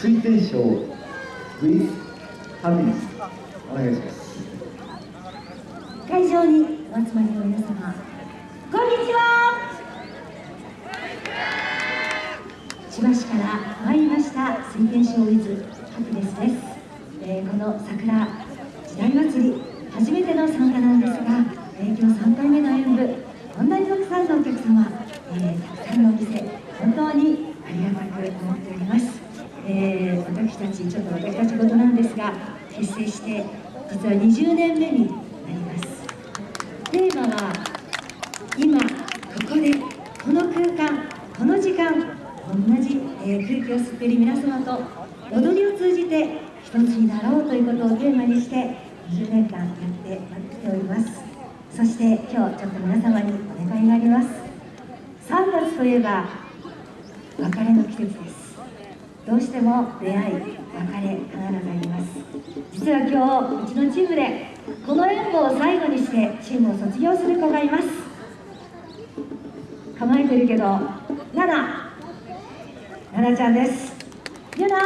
水天賞 with ハピネスお願いします。会場にお集まりの皆様こんにちは。千葉市から参りました水天賞ウィズハピネスです、えーこの桜時代祭り初めての参加なんですが、えー今日3回目の演舞こんなにたくさんのお客様、えーたくさんのお店本当にありがたく思っております、えー私たちちょっと私たち事なんですが結成して実は20年目になります。テーマは今ここでこの空間この時間同じ、えー空気を吸っている皆様と踊りを通じて一つになろうということをテーマにして20年間やってきております。そして今日ちょっと皆様にお願いがあります。3月といえば別れの季節です。どうしても出会い別れ必ずあります。実は今日うちのチームでこの演舞を最後にしてチームを卒業する子がいます。構えてるけどナナ。ナナちゃんです。ユナ。は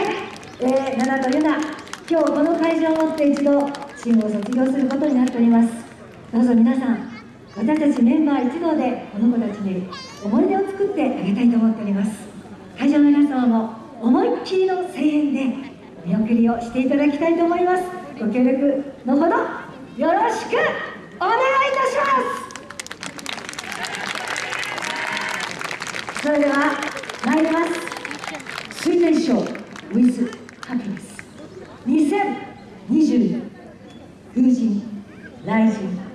い、えー、ナナとユナ。今日この会場をもって一度チームを卒業することになっております。どうぞ皆さん私たちメンバー一同でこの子たちに思い出を作ってあげたいと思っております。会場の皆様も思いっきりの声援で見送りをしていただきたいと思います。ご協力のほどよろしくお願いいたします。それでは参ります。水天賞 with happiness 2020風神雷神。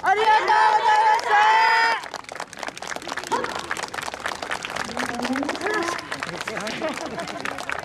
ありがとうございます。